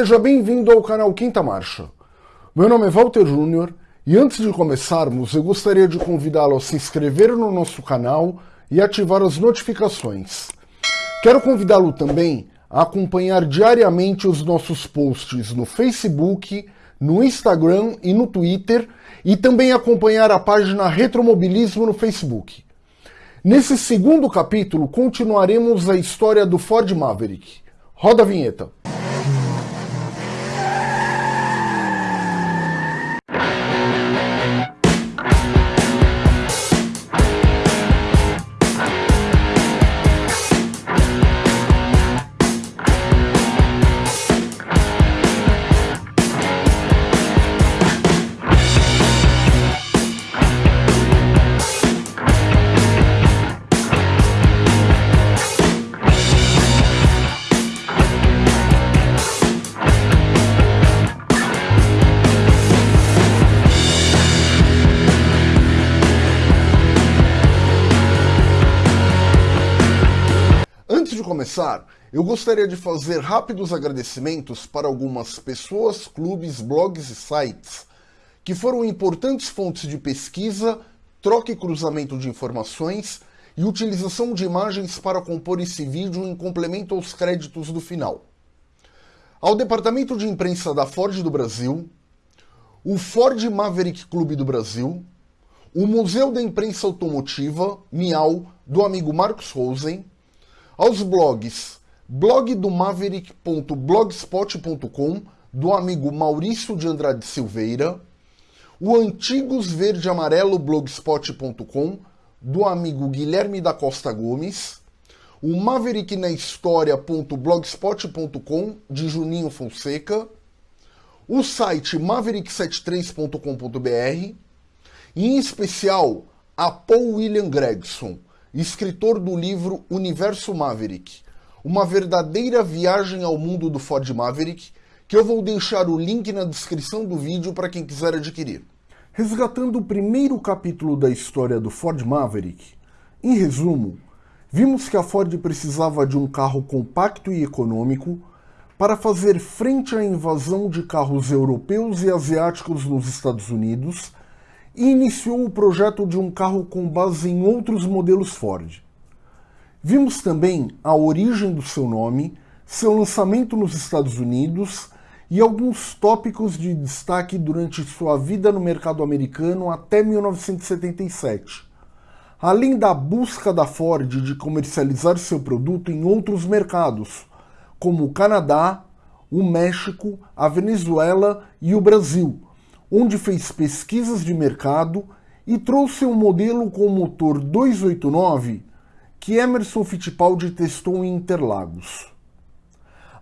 Seja bem-vindo ao canal Quinta Marcha. Meu nome é Walter Júnior e antes de começarmos eu gostaria de convidá-lo a se inscrever no nosso canal e ativar as notificações. Quero convidá-lo também a acompanhar diariamente os nossos posts no Facebook, no Instagram e no Twitter e também acompanhar a página Retromobilismo no Facebook. Nesse segundo capítulo continuaremos a história do Ford Maverick. Roda a vinheta. Começar, eu gostaria de fazer rápidos agradecimentos para algumas pessoas, clubes, blogs e sites que foram importantes fontes de pesquisa, troca e cruzamento de informações e utilização de imagens para compor esse vídeo em complemento aos créditos do final. Ao Departamento de Imprensa da Ford do Brasil, o Ford Maverick Clube do Brasil, o Museu da Imprensa Automotiva, MIAU, do amigo Marcos Rosen, aos blogs blogdomaverick.blogspot.com do amigo Maurício de Andrade Silveira, o Antigos Verde Amarelo blogspot.com do amigo Guilherme da Costa Gomes, o mavericknahistoria.blogspot.com de Juninho Fonseca, o site maverick73.com.br e em especial a Paul William Gregson, escritor do livro Universo Maverick, uma verdadeira viagem ao mundo do Ford Maverick, que eu vou deixar o link na descrição do vídeo para quem quiser adquirir. Resgatando o primeiro capítulo da história do Ford Maverick, em resumo, vimos que a Ford precisava de um carro compacto e econômico para fazer frente à invasão de carros europeus e asiáticos nos Estados Unidos e iniciou o projeto de um carro com base em outros modelos Ford. Vimos também a origem do seu nome, seu lançamento nos Estados Unidos e alguns tópicos de destaque durante sua vida no mercado americano até 1977, além da busca da Ford de comercializar seu produto em outros mercados, como o Canadá, o México, a Venezuela e o Brasil, onde fez pesquisas de mercado e trouxe um modelo com motor 289 que Emerson Fittipaldi testou em Interlagos.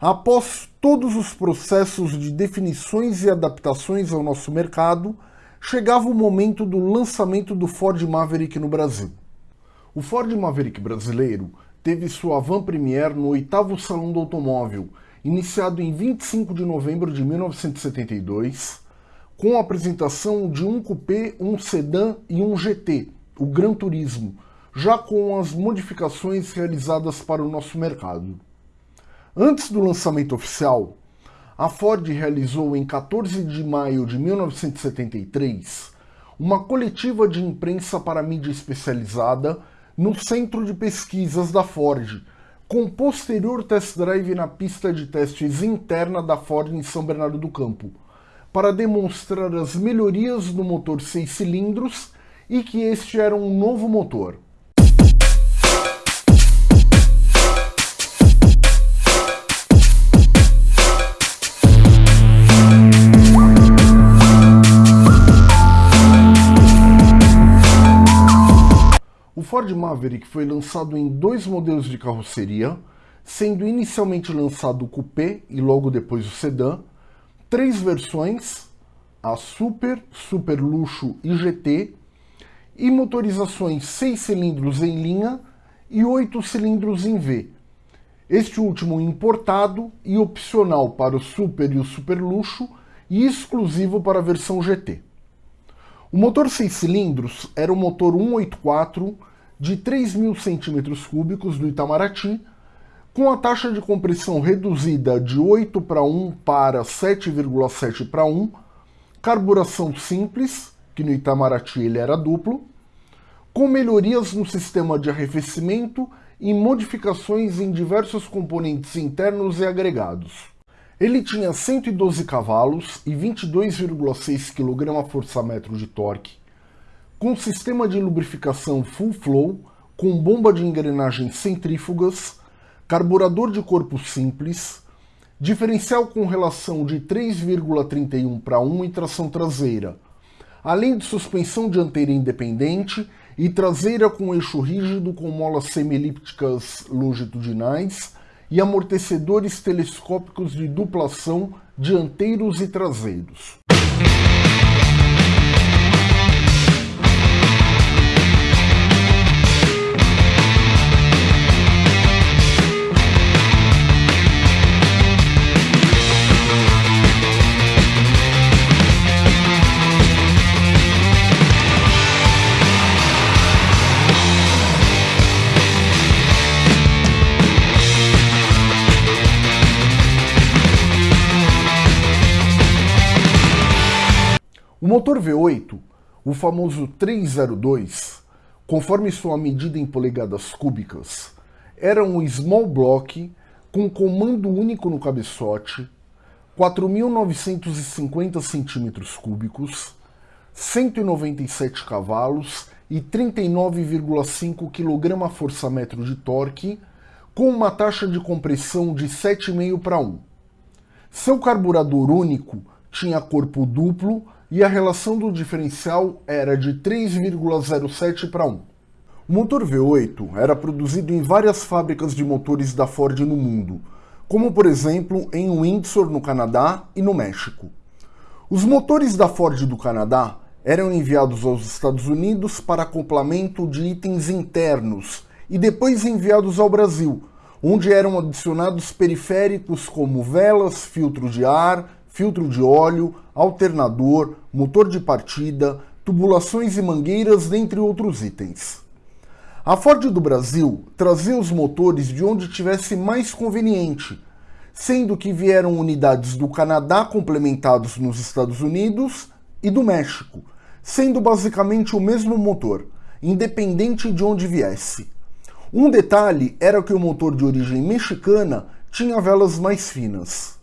Após todos os processos de definições e adaptações ao nosso mercado, chegava o momento do lançamento do Ford Maverick no Brasil. O Ford Maverick brasileiro teve sua van premiere no oitavo Salão do Automóvel, iniciado em 25 de novembro de 1972, com a apresentação de um coupé, um sedã e um GT, o Gran Turismo, já com as modificações realizadas para o nosso mercado. Antes do lançamento oficial, a Ford realizou em 14 de maio de 1973 uma coletiva de imprensa para mídia especializada no Centro de Pesquisas da Ford, com posterior test drive na pista de testes interna da Ford em São Bernardo do Campo, para demonstrar as melhorias do motor 6 cilindros e que este era um novo motor. O Ford Maverick foi lançado em dois modelos de carroceria, sendo inicialmente lançado o Coupé e logo depois o Sedã, três versões, a Super, Super Luxo e GT, e motorizações 6 cilindros em linha e 8 cilindros em V. Este último importado e opcional para o Super e o Super Luxo e exclusivo para a versão GT. O motor 6 cilindros era o motor 184 de 3.000 cm3 do Itamaraty, com a taxa de compressão reduzida de 8 para 1 para 7,7 para 1, carburação simples, que no Itamaraty ele era duplo, com melhorias no sistema de arrefecimento e modificações em diversos componentes internos e agregados. Ele tinha 112 cavalos e 22,6 kgfm de torque, com sistema de lubrificação full flow, com bomba de engrenagem centrífugas, carburador de corpo simples, diferencial com relação de 3,31 para 1 e tração traseira, além de suspensão dianteira independente e traseira com eixo rígido com molas semi-elípticas longitudinais e amortecedores telescópicos de duplação dianteiros e traseiros. Motor V8, o famoso 302, conforme sua medida em polegadas cúbicas, era um small block com comando único no cabeçote, 4.950 centímetros cúbicos, 197 cavalos e 39,5 kgfm de torque, com uma taxa de compressão de 7,5 para 1. Seu carburador único tinha corpo duplo e a relação do diferencial era de 3,07 para 1. O motor V8 era produzido em várias fábricas de motores da Ford no mundo, como por exemplo em Windsor, no Canadá e no México. Os motores da Ford do Canadá eram enviados aos Estados Unidos para acoplamento de itens internos e depois enviados ao Brasil, onde eram adicionados periféricos como velas, filtro de ar, filtro de óleo, alternador, motor de partida, tubulações e mangueiras, dentre outros itens. A Ford do Brasil trazia os motores de onde tivesse mais conveniente, sendo que vieram unidades do Canadá complementados nos Estados Unidos e do México, sendo basicamente o mesmo motor, independente de onde viesse. Um detalhe era que o motor de origem mexicana tinha velas mais finas.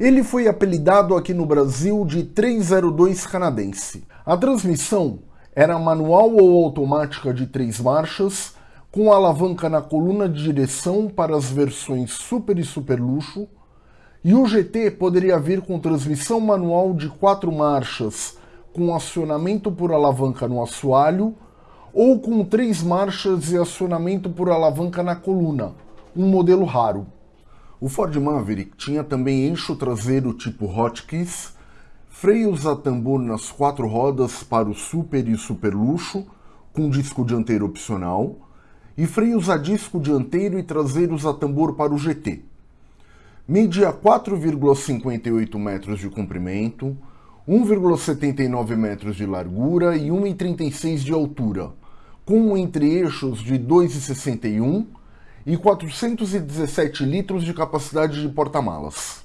Ele foi apelidado aqui no Brasil de 302 canadense. A transmissão era manual ou automática de três marchas, com alavanca na coluna de direção para as versões Super e Super Luxo, e o GT poderia vir com transmissão manual de quatro marchas, com acionamento por alavanca no assoalho, ou com três marchas e acionamento por alavanca na coluna, um modelo raro. O Ford Maverick tinha também eixo traseiro tipo Hotkeys, freios a tambor nas quatro rodas para o Super e Super Luxo, com disco dianteiro opcional, e freios a disco dianteiro e traseiros a tambor para o GT. Media 4,58 metros de comprimento, 1,79 metros de largura e 1,36 de altura, com entre-eixos de 2,61 e 417 litros de capacidade de porta-malas.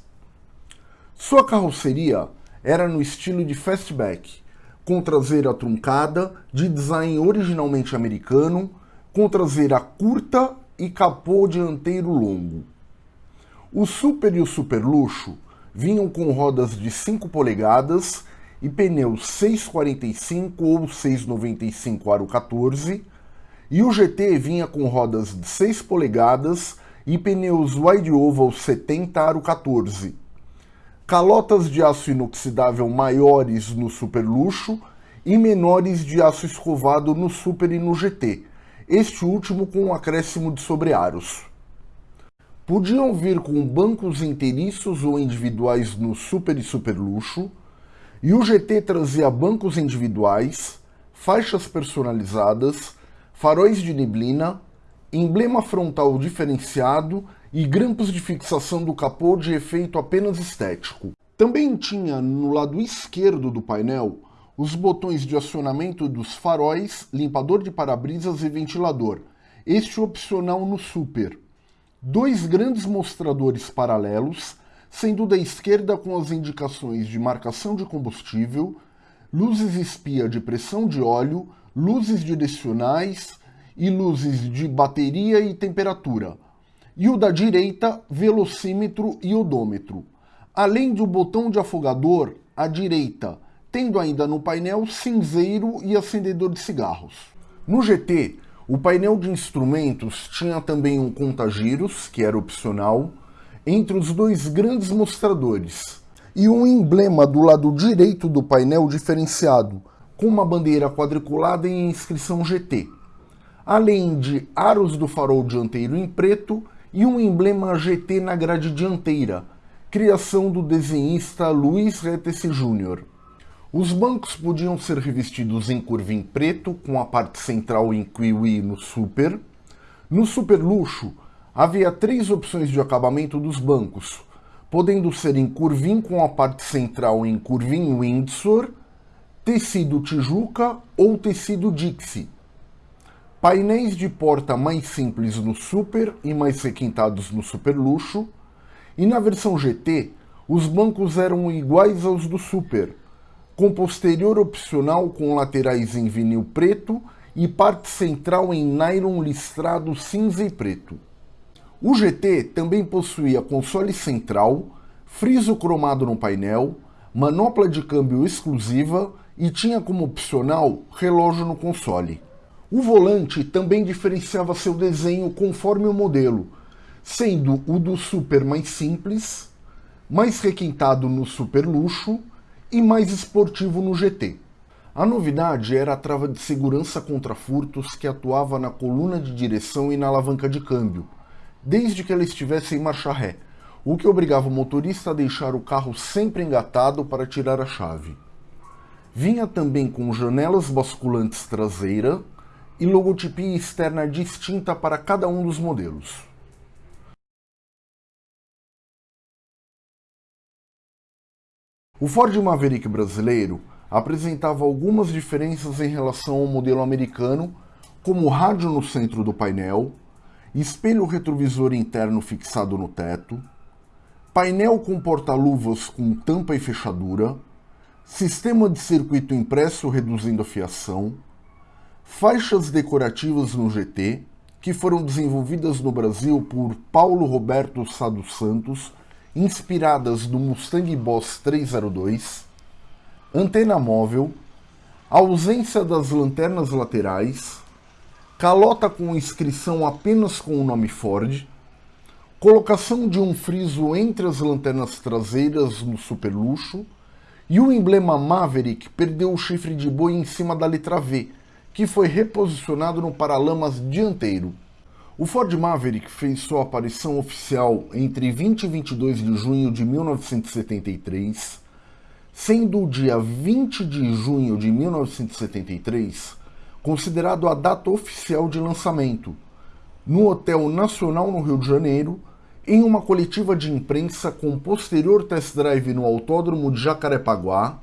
Sua carroceria era no estilo de fastback, com traseira truncada, de design originalmente americano, com traseira curta e capô dianteiro longo. O Super e o Super Luxo vinham com rodas de 5 polegadas e pneus 645 ou 695 aro 14, e o GT vinha com rodas de 6 polegadas e pneus wide oval 70 aro 14. Calotas de aço inoxidável maiores no Super Luxo e menores de aço escovado no Super e no GT, este último com um acréscimo de sobrearos. Podiam vir com bancos inteiriços ou individuais no Super e Super Luxo, e o GT trazia bancos individuais, faixas personalizadas, faróis de neblina, emblema frontal diferenciado e grampos de fixação do capô de efeito apenas estético. Também tinha no lado esquerdo do painel os botões de acionamento dos faróis, limpador de para-brisas e ventilador, este opcional no Super. dois grandes mostradores paralelos, sendo da esquerda com as indicações de marcação de combustível, luzes espia de pressão de óleo, luzes direcionais e luzes de bateria e temperatura, e o da direita, velocímetro e odômetro, além do botão de afogador à direita, tendo ainda no painel cinzeiro e acendedor de cigarros. No GT, o painel de instrumentos tinha também um contagiros, que era opcional, entre os dois grandes mostradores, e um emblema do lado direito do painel diferenciado, com uma bandeira quadriculada em inscrição GT, além de aros do farol dianteiro em preto e um emblema GT na grade dianteira, criação do desenhista Luiz Retesi Jr. Os bancos podiam ser revestidos em curvim preto, com a parte central em kiwi no Super. No Super Luxo, havia três opções de acabamento dos bancos, podendo ser em curvim com a parte central em curvim Windsor, tecido Tijuca ou tecido Dixie. Painéis de porta mais simples no Super e mais requintados no Super Luxo, e na versão GT, os bancos eram iguais aos do Super, com posterior opcional com laterais em vinil preto e parte central em nylon listrado cinza e preto. O GT também possuía console central, friso cromado no painel, manopla de câmbio exclusiva e tinha como opcional relógio no console. O volante também diferenciava seu desenho conforme o modelo, sendo o do Super mais simples, mais requintado no Super Luxo e mais esportivo no GT. A novidade era a trava de segurança contra furtos que atuava na coluna de direção e na alavanca de câmbio, desde que ela estivesse em marcha ré, o que obrigava o motorista a deixar o carro sempre engatado para tirar a chave. Vinha também com janelas basculantes traseira e logotipia externa distinta para cada um dos modelos. O Ford Maverick brasileiro apresentava algumas diferenças em relação ao modelo americano, como rádio no centro do painel, espelho retrovisor interno fixado no teto, painel com porta-luvas com tampa e fechadura, sistema de circuito impresso reduzindo a fiação, faixas decorativas no GT, que foram desenvolvidas no Brasil por Paulo Roberto Sado Santos inspiradas no Mustang Boss 302, antena móvel, ausência das lanternas laterais, calota com inscrição apenas com o nome Ford, colocação de um friso entre as lanternas traseiras no super luxo e o emblema Maverick perdeu o chifre de boi em cima da letra V, que foi reposicionado no paralamas dianteiro. O Ford Maverick fez sua aparição oficial entre 20 e 22 de junho de 1973, sendo o dia 20 de junho de 1973 considerado a data oficial de lançamento, no Hotel Nacional no Rio de Janeiro, em uma coletiva de imprensa com posterior test drive no Autódromo de Jacarepaguá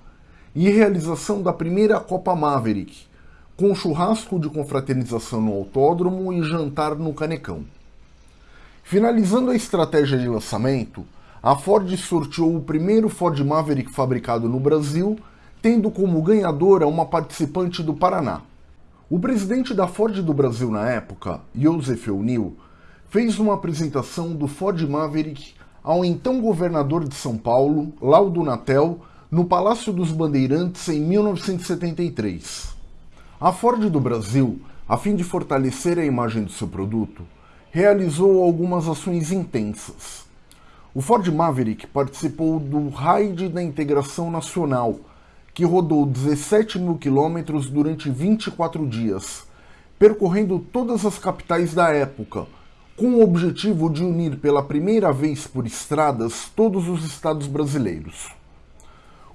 e realização da primeira Copa Maverick, com churrasco de confraternização no autódromo e jantar no Canecão. Finalizando a estratégia de lançamento, a Ford sorteou o primeiro Ford Maverick fabricado no Brasil, tendo como ganhadora uma participante do Paraná. O presidente da Ford do Brasil na época, Joseph O'Neill, fez uma apresentação do Ford Maverick ao então governador de São Paulo, Laudo Natel, no Palácio dos Bandeirantes em 1973. A Ford do Brasil, a fim de fortalecer a imagem do seu produto, realizou algumas ações intensas. O Ford Maverick participou do Raid da Integração Nacional, que rodou 17 mil quilômetros durante 24 dias, percorrendo todas as capitais da época, com o objetivo de unir pela primeira vez por estradas todos os estados brasileiros.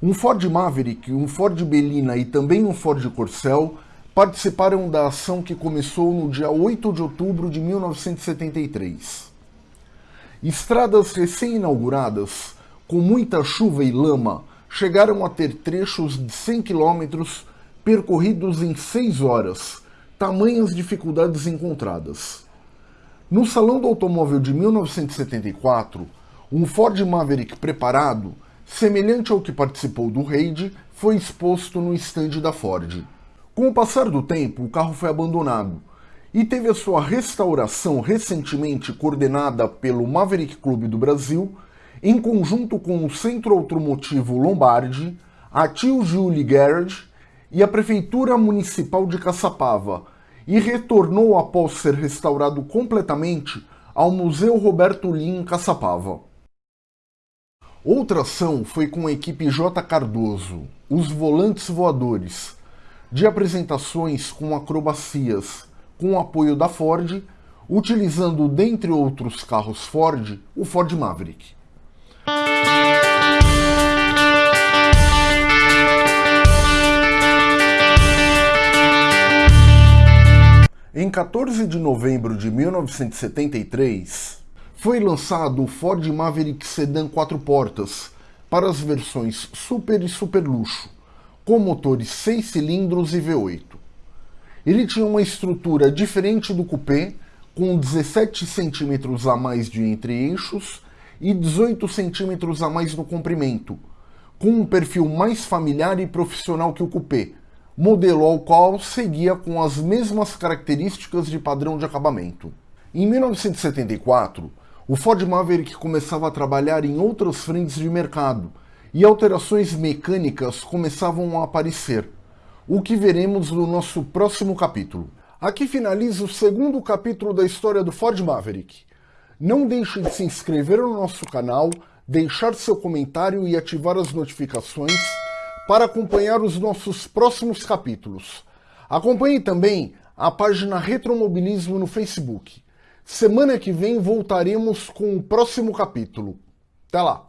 Um Ford Maverick, um Ford Belina e também um Ford Corcel participaram da ação que começou no dia 8 de outubro de 1973. Estradas recém-inauguradas, com muita chuva e lama, chegaram a ter trechos de 100 km percorridos em 6 horas, tamanhas dificuldades encontradas. No Salão do Automóvel de 1974, um Ford Maverick preparado, semelhante ao que participou do raid, foi exposto no estande da Ford. Com o passar do tempo, o carro foi abandonado e teve a sua restauração recentemente coordenada pelo Maverick Clube do Brasil, em conjunto com o Centro Automotivo Lombardi, a Tio Julie Garage e a Prefeitura Municipal de Caçapava, e retornou após ser restaurado completamente ao Museu Roberto Lin em Caçapava. Outra ação foi com a equipe J. Cardoso, os Volantes Voadores, de apresentações com acrobacias, com o apoio da Ford, utilizando, dentre outros carros Ford, o Ford Maverick. Em 14 de novembro de 1973, foi lançado o Ford Maverick Sedan 4 portas para as versões Super e Super Luxo, com motores 6 cilindros e V8. Ele tinha uma estrutura diferente do coupé, com 17 centímetros a mais de entre-eixos e 18 centímetros a mais no comprimento, com um perfil mais familiar e profissional que o coupé, modelo ao qual seguia com as mesmas características de padrão de acabamento. Em 1974, o Ford Maverick começava a trabalhar em outras frentes de mercado e alterações mecânicas começavam a aparecer, o que veremos no nosso próximo capítulo. Aqui finaliza o segundo capítulo da história do Ford Maverick. Não deixe de se inscrever no nosso canal, deixar seu comentário e ativar as notificações para acompanhar os nossos próximos capítulos. Acompanhe também a página Retromobilismo no Facebook. Semana que vem voltaremos com o próximo capítulo. Até lá!